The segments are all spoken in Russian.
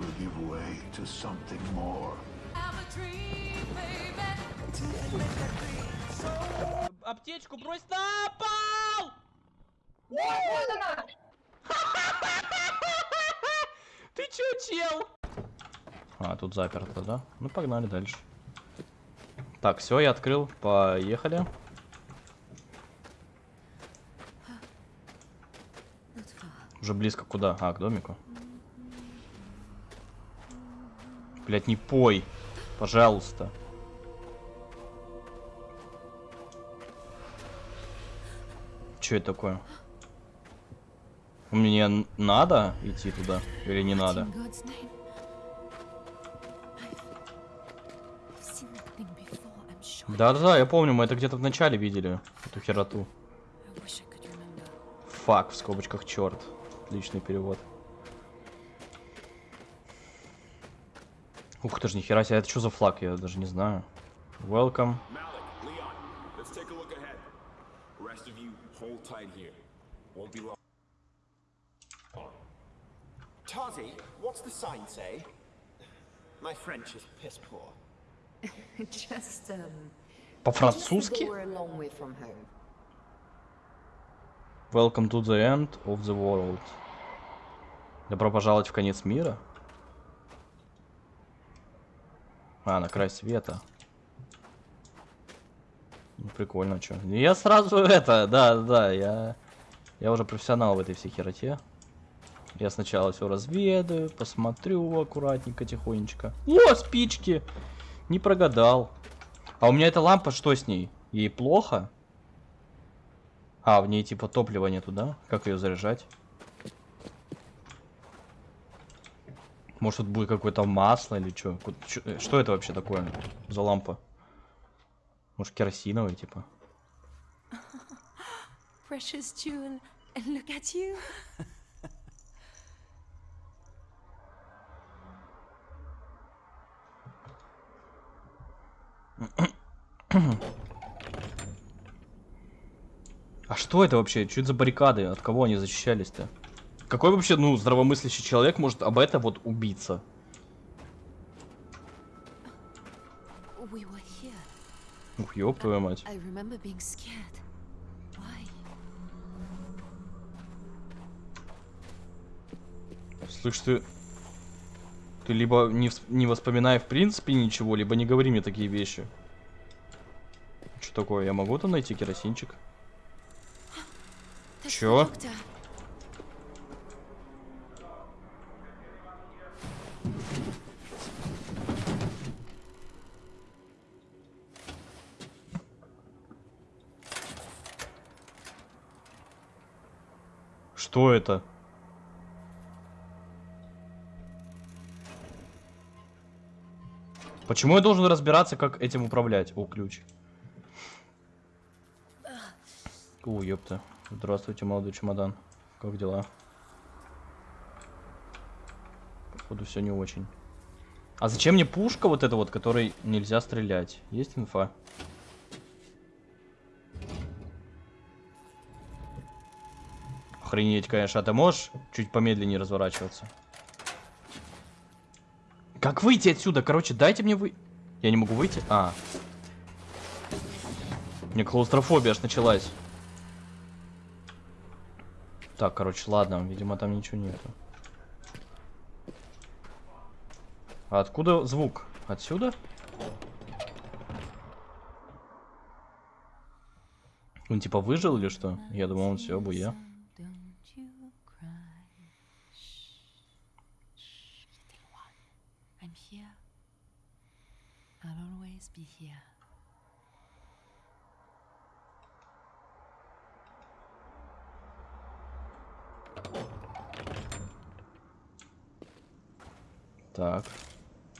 will give way to something more. Аптечку брось на пол! Ты чё, чел? А, тут заперто, да? Ну, погнали дальше. Так, все, я открыл. Поехали. Уже близко куда? А, к домику. Блять, не пой. Пожалуйста. Что это такое? Мне надо идти туда или не надо? Да-да-да, я помню, мы это где-то в начале видели, эту хероту. Фак, в скобочках черт. Отличный перевод. Ух ты ж, нихера себе, это что за флаг, я даже не знаю. Welcome. Tazi, what's the sign say? My French is piss poor. Just, um, По-французски? Welcome to the end of the world. Добро пожаловать в конец мира? А, на край света. Ну, прикольно, что. Я сразу это, да, да, я... Я уже профессионал в этой всей хероте. Я сначала все разведаю, посмотрю аккуратненько, тихонечко. О, спички! Не прогадал. А у меня эта лампа, что с ней? Ей плохо? А, в ней типа топлива нету, да? Как ее заряжать? Может тут будет какое-то масло или что? Что это вообще такое за лампа? Может керосиновая типа? Precious jewel, and look at you. А что это вообще? Что это за баррикады? От кого они защищались-то? Какой вообще, ну, здравомыслящий человек может об это вот убиться? Ух, ёб твою мать. Слышь, ты... Ты либо не, не воспоминай в принципе ничего, либо не говори мне такие вещи. Что такое? Я могу там найти керосинчик? Чё? Что это? Почему я должен разбираться, как этим управлять? О, ключ. О, ёпта. Здравствуйте, молодой чемодан. Как дела? Походу, все не очень. А зачем мне пушка вот эта вот, которой нельзя стрелять? Есть инфа? Охренеть, конечно. А ты можешь чуть помедленнее разворачиваться? Как выйти отсюда? Короче, дайте мне вы... Я не могу выйти? А. Меня клаустрофобия аж началась. Так, короче, ладно. Видимо, там ничего нету. А откуда звук? Отсюда? Он типа выжил или что? Я думал, он все. Don't here. Так.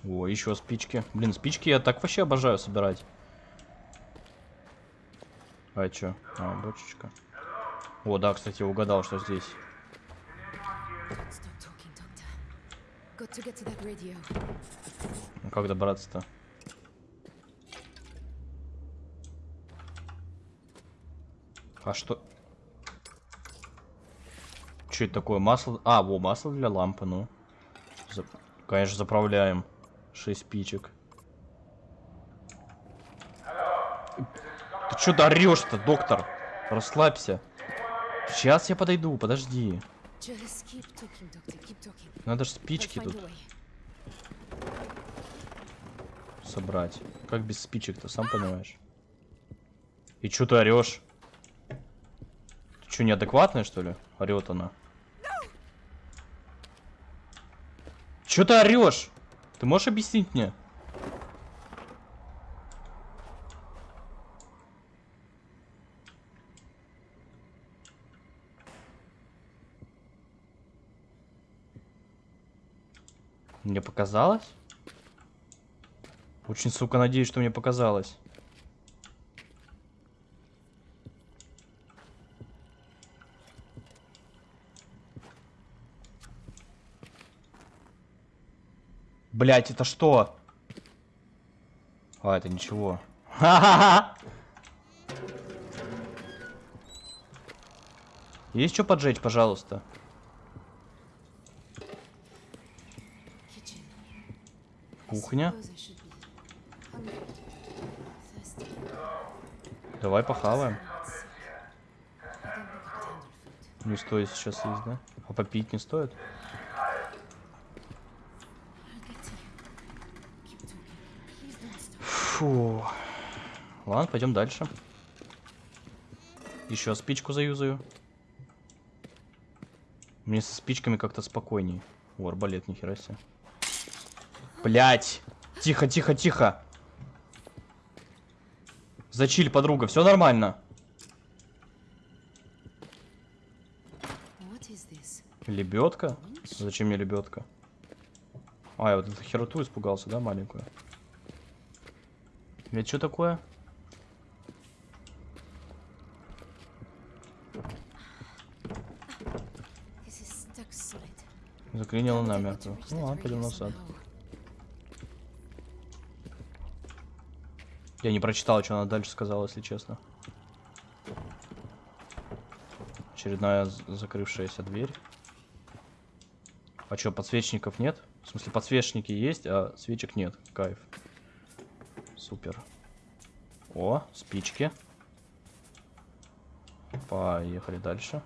О, еще спички. Блин, спички я так вообще обожаю собирать. А чё? А, бочечка. О, да, кстати, я угадал, что здесь. Stop talking, doctor. Got to get to that radio. Ну, Как добраться-то? А что? Что это такое? Масло? А, во, масло для лампы, ну. За- Конечно, заправляем. 6 спичек. Ты что ты орешь-то, доктор? Расслабься. Сейчас я подойду, подожди. Надо же спички тут собрать. Как без спичек-то, сам понимаешь. И чё ты орешь? Чё, неадекватная, что ли? Орет она. Чё ты орешь? Ты можешь объяснить мне? Мне показалось? Очень, сука, надеюсь, что мне показалось. Блять, это что? А, это ничего. Ха-ха-ха! Есть что поджечь, пожалуйста? Кухня. Давай похаваем. Не стоит сейчас есть, да? А попить не стоит? Фу. Ладно, пойдем дальше. Еще спичку заюзаю. Мне со спичками как-то спокойней. О, арбалет, нихера себе. Блять! Тихо, тихо, тихо! Зачиль, подруга, все нормально. Лебедка? Зачем мне лебедка? А, я вот эту хероту испугался, да, маленькую? Это что такое? Заклинило намертво. Ну ладно, пойдем назад. somehow? Я не прочитал, что она дальше сказала, если честно. Очередная закрывшаяся дверь. А что, подсвечников нет? В смысле, подсвечники есть, а свечек нет. Кайф. Супер. О, спички. Поехали дальше.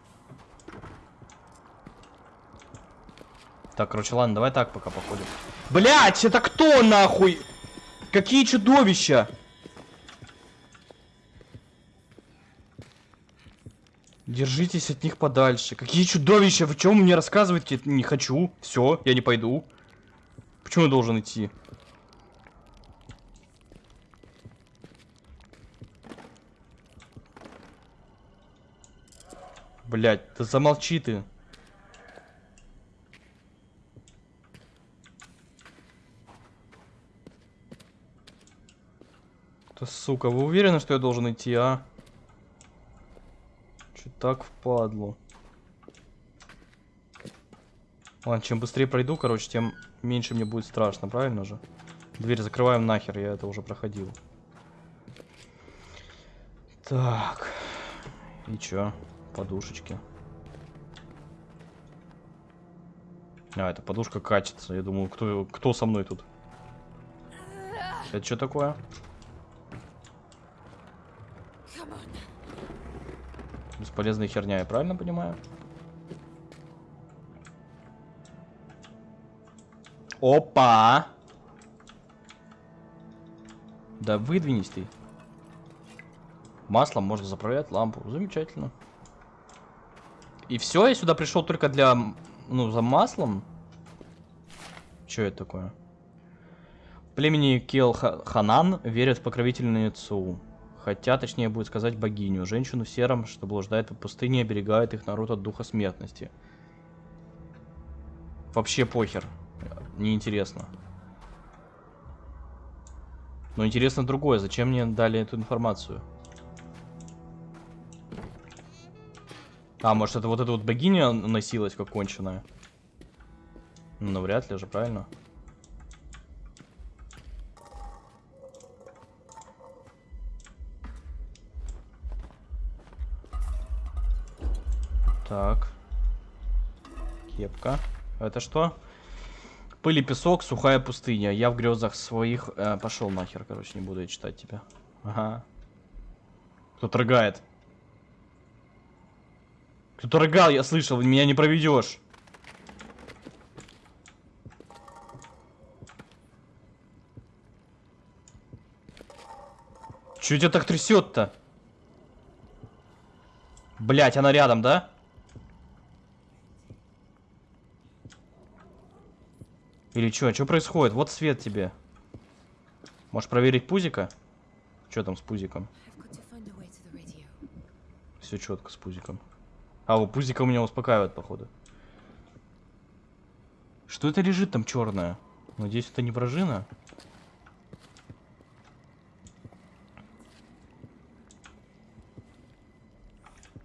Так, короче, ладно, давай так пока походим. Блять, это кто нахуй? Какие чудовища? Держитесь от них подальше. Какие чудовища? Вы чем мне рассказываете? Не хочу. Все, я не пойду. Почему я должен идти? Блять, да замолчи ты. Да сука, вы уверены, что я должен идти, а? Че так впадло? Ладно, чем быстрее пройду, короче, тем меньше мне будет страшно, правильно же? Дверь закрываем нахер, я это уже проходил. Так. И чё? Подушечки. А, это подушка катится. Я думаю, кто, кто со мной тут? Это что такое? Бесполезная херня, я правильно понимаю? Опа! Да выдвинись ты. Маслом можно заправлять лампу. Замечательно. И все, я сюда пришел только для, ну, за маслом. Что это такое? Племени Келханан верят в покровительницу. Хотя, точнее будет сказать, богиню. Женщину в сером, что блуждает по пустыне, оберегает их народ от духа смертности. Вообще похер. Неинтересно. Но интересно другое. Зачем мне дали эту информацию? А, может это вот эта вот богиня носилась как конченая? Ну, вряд ли же, правильно? Так. Кепка. Это что? Пыль и песок, сухая пустыня. Я в грезах своих... Э, пошел нахер, короче, не буду я читать тебя. Ага. Кто-то рыгает. Кто-то рыгал, я слышал, меня не проведешь. Чё тебя так трясет-то? Блять, она рядом, да? Или чё? Чё происходит? Вот свет тебе. Можешь проверить пузика? Чё там с пузиком? Все четко с пузиком. А, у пузика меня успокаивает, походу. Что это лежит там черное? Надеюсь, это не вражина.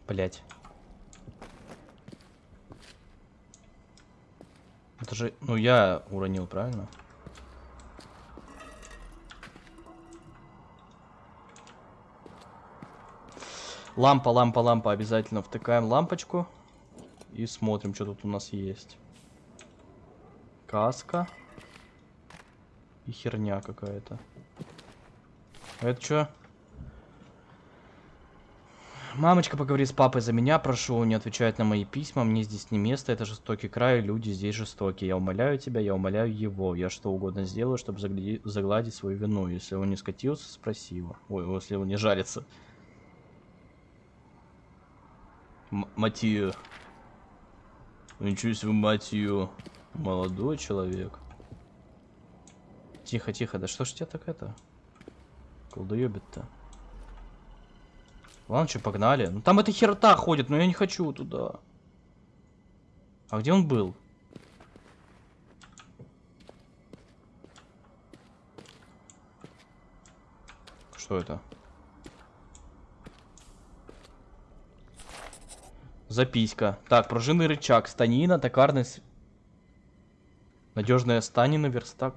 Блять. Это же, ну я уронил, правильно? Лампа, лампа, лампа. Обязательно втыкаем лампочку. И смотрим, что тут у нас есть. Каска. И херня какая-то. А это что? Мамочка, поговори с папой за меня, прошу, не отвечать на мои письма, мне здесь не место, это жестокий край, люди здесь жестокие. Я умоляю тебя, я умоляю его, я что угодно сделаю, чтобы загладить свою вину. Если он не скатился, спроси его. Ой, если он не жарится. М- Матью. Ничего себе, Матью. Молодой человек. Тихо, тихо, да что ж тебя так это? Колдоебит-то. Ладно, что, погнали. Ну там эта херта ходит, но я не хочу туда. А где он был? Что это? Записка. Так, пружинный рычаг, станина, токарный... Надежная станина, верстак.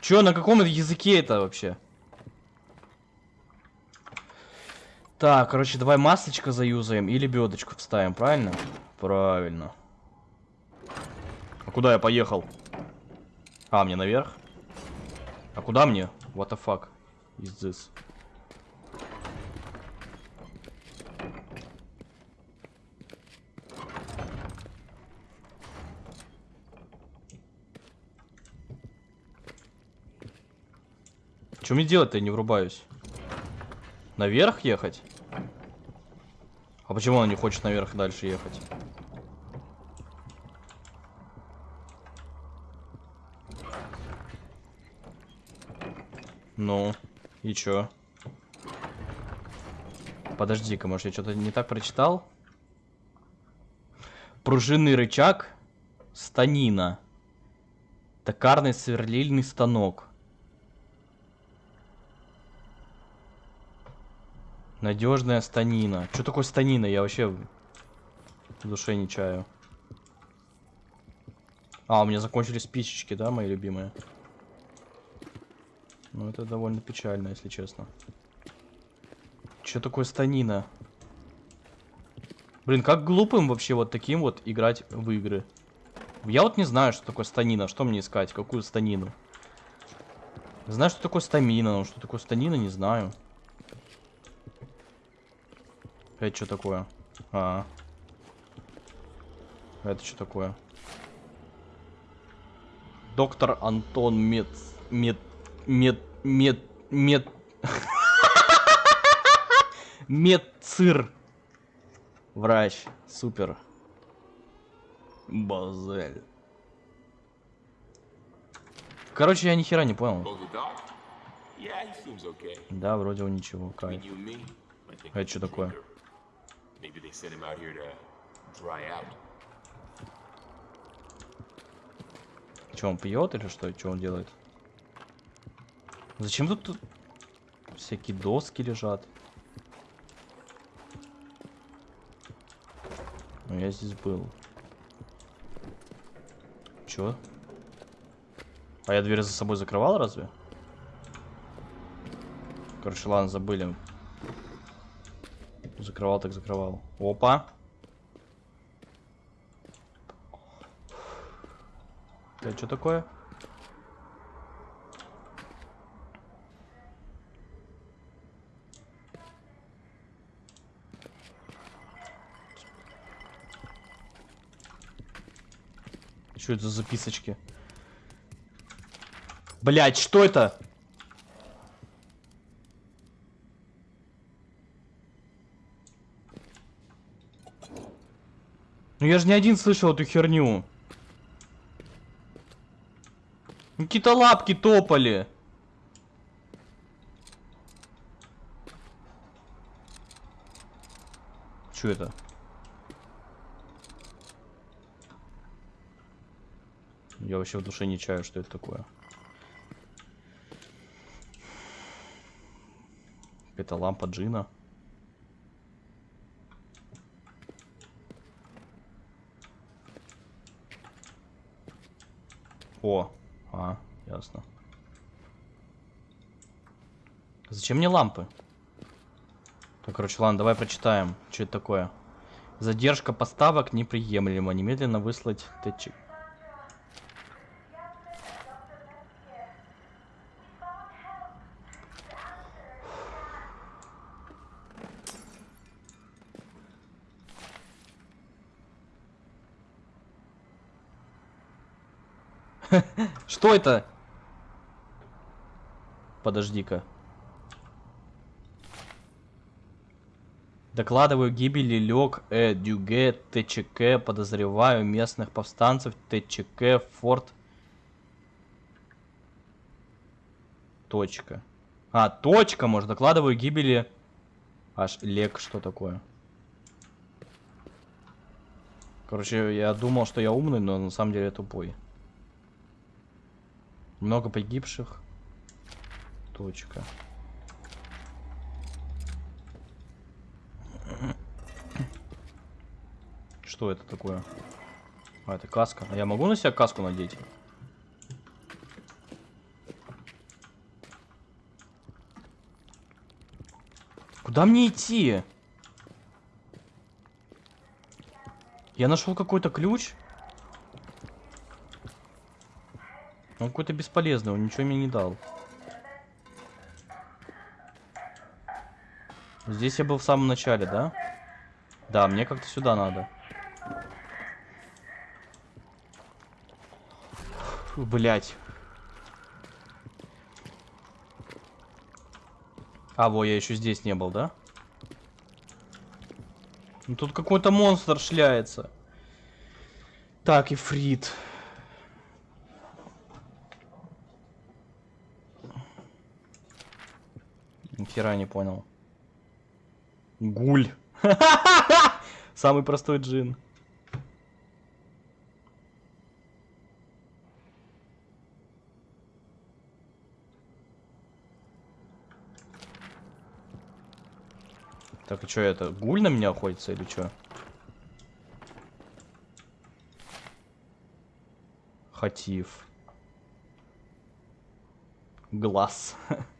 Чё, на каком языке это вообще? Так, короче, давай масочка заюзаем и лебедочку вставим, правильно? Правильно. А куда я поехал? А, мне наверх? А куда мне? What the fuck is this? Что мне делать-то, я не врубаюсь? Наверх ехать? А почему он не хочет наверх дальше ехать? Ну, и чё? Подожди-ка, может я что-то не так прочитал? Пружинный рычаг, станина, токарный сверлильный станок. Надежная станина. Что такое станина? Я вообще в душе не чаю. А, у меня закончились спичечки, да, мои любимые? Ну, это довольно печально, если честно. Что такое станина? Блин, как глупым вообще вот таким вот играть в игры. Я вот не знаю, что такое станина. Что мне искать? Какую станину? Знаю, что такое стамина, но что такое станина, не знаю. Это что такое? А. Это что такое? Доктор Антон Мед... Мед... Мед... Мед... Мед... Медцир. Врач. Супер. Базель. Короче, я ни хера не понял. Да, вроде он ничего. Кайф. Это что такое? Maybe they sent him out here to dry out. Что, он пьет или что? Что он делает? Зачем тут всякие доски лежат? Ну, я здесь был. Чё? А я дверь за собой закрывал разве? Короче, ладно, забыли. Закрывал так закрывал. Опа. Это что такое? Что это за записочки? Блять, что это? Я же не один слышал эту херню. Ну, Какие-то лапки топали. Что это? Я вообще в душе не чаю, что это такое. Это лампа джина. О, а, ясно. Зачем мне лампы? Так, короче, ладно, давай прочитаем, что это такое. Задержка поставок неприемлема. Немедленно выслать ТЧ. Что это? Подожди-ка. Докладываю гибели лег э, Дюге, ТЧК, подозреваю местных повстанцев, ТЧК, Форт. Точка. А, точка, может, докладываю гибели... Аж лег, что такое? Короче, я думал, что я умный, но на самом деле я тупой. Много погибших. Точка. Что это такое? А, это каска. А я могу на себя каску надеть? Куда мне идти? Я нашел какой-то ключ. Он какой-то бесполезный, он ничего мне не дал. Здесь я был в самом начале, да? Да, мне как-то сюда надо. Фу, блять. А, во, я еще здесь не был, да? Ну, тут какой-то монстр шляется. Так, Ифрит. Нихера не понял. Гуль. Самый простой джин. Так, и что это? Гуль на меня охотится или что? Хатив. Глаз.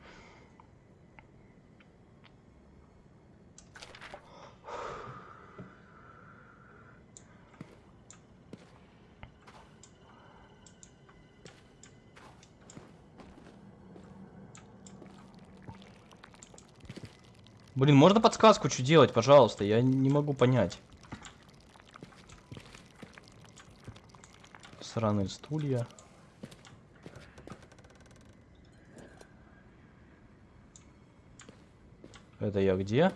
Блин, можно подсказку что делать, пожалуйста? Я не могу понять. Сраные стулья. Это я где?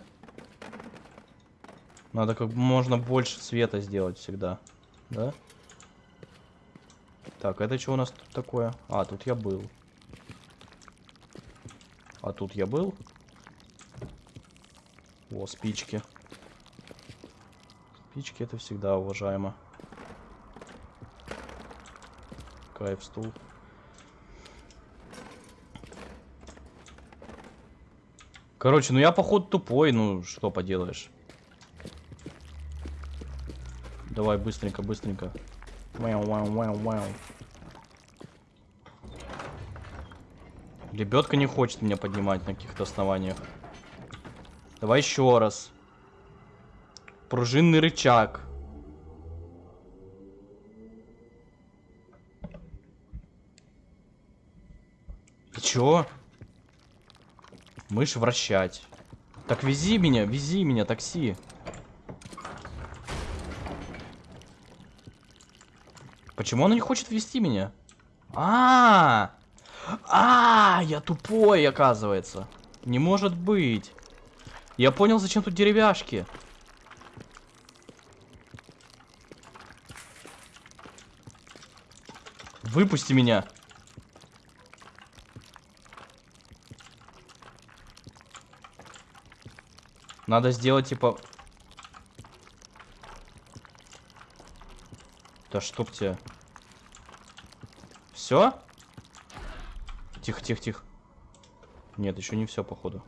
Надо как можно больше света сделать всегда. Да? Так, это что у нас тут такое? А, тут я был. А тут я был? О, спички. Спички это всегда уважаемо. Кайф стул. Короче, ну я походу тупой, ну что поделаешь. Давай быстренько, быстренько. Вау, вау, вау, вау. Лебедка не хочет меня поднимать на каких-то основаниях. Давай еще раз. Пружинный рычаг. Чё? Мышь вращать. Так вези меня, вези меня, такси. Почему она не хочет вести меня? А, -а, а, я тупой, оказывается. Не может быть. Я понял, зачем тут деревяшки. Выпусти меня. Надо сделать типа... Да чтоб тебе. Все? Тихо, тихо, тихо. Нет, еще не все, походу.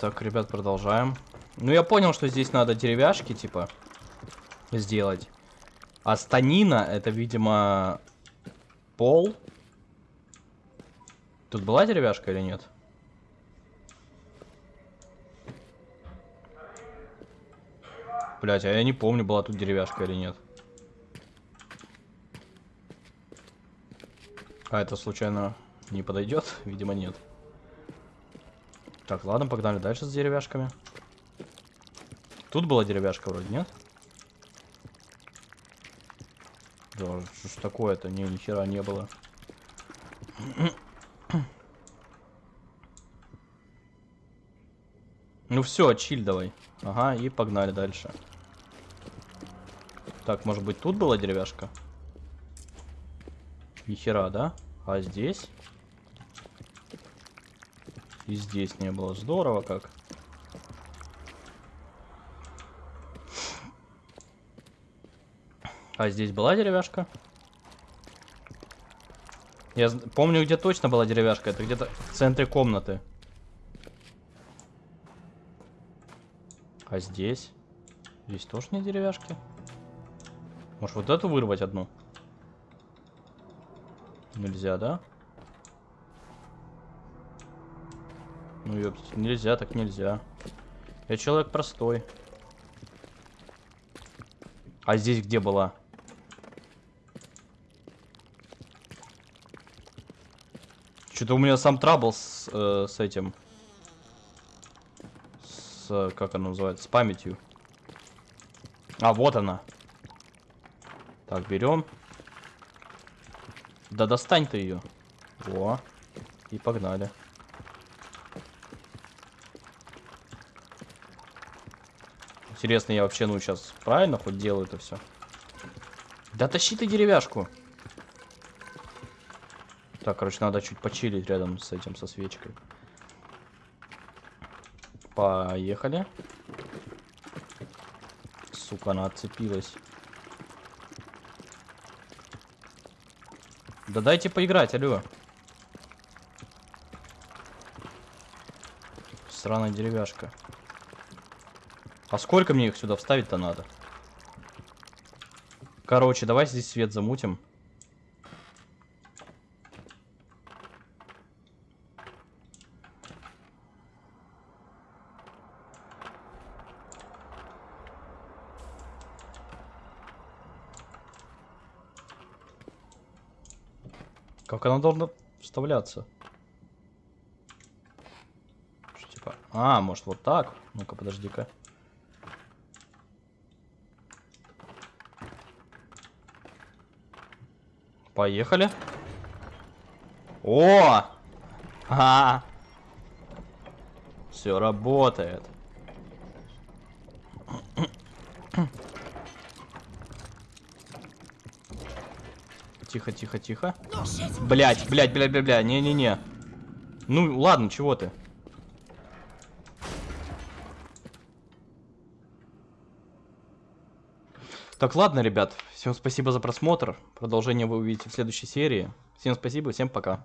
Так, ребят, продолжаем. Ну, я понял, что здесь надо деревяшки, типа, сделать. А станина, это, видимо, пол. Тут была деревяшка или нет? Блять, а я не помню, была тут деревяшка или нет. А это случайно не подойдет? Видимо, нет. Так, ладно, погнали дальше с деревяшками. Тут была деревяшка вроде, нет? Да, что ж такое-то? Не, ни хера не было. Ну все, чиль давай. Ага, и погнали дальше. Так, может быть тут была деревяшка? Ни хера, да? А здесь? И здесь не было. Здорово как. А здесь была деревяшка? Я помню, где точно была деревяшка. Это где-то в центре комнаты. А здесь? Здесь тоже не деревяшки? Может, вот эту вырвать одну? Нельзя, да? Ну, ёптить, нельзя, так нельзя. Я человек простой. А здесь где была? Что-то у меня сам трабл с, э, с этим. С, как она называется, с памятью. А, вот она. Так, берем. Да достань ты ее. О, и погнали. Интересно, я вообще, ну, сейчас правильно хоть делаю это все? Да тащи ты деревяшку. Так, короче, надо чуть почилить рядом с этим, со свечкой. Поехали. Сука, она отцепилась. Да дайте поиграть, алло. Сраная деревяшка. А сколько мне их сюда вставить-то надо? Короче, давай здесь свет замутим. Как она должна вставляться? Что, типа... А, может вот так? Ну-ка, подожди-ка. Поехали. О! А! Все работает. Тихо, тихо, тихо. Блять, блять, блять, блять, блять, не-не-не. Ну, ладно, чего ты? Так, ладно, ребят. Всем спасибо за просмотр. Продолжение вы увидите в следующей серии. Всем спасибо, всем пока.